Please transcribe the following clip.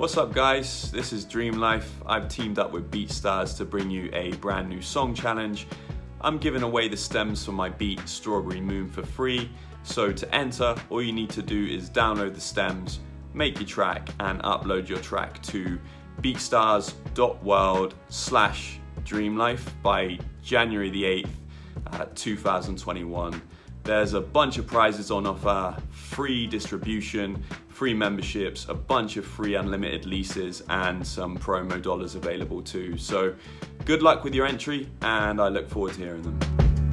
What's up guys, this is Dream Life. I've teamed up with BeatStars to bring you a brand new song challenge. I'm giving away the stems for my beat Strawberry Moon for free. So to enter, all you need to do is download the stems, make your track and upload your track to beatstars.world slash dreamlife by January the 8th, uh, 2021. There's a bunch of prizes on offer, free distribution, free memberships, a bunch of free unlimited leases and some promo dollars available too. So good luck with your entry and I look forward to hearing them.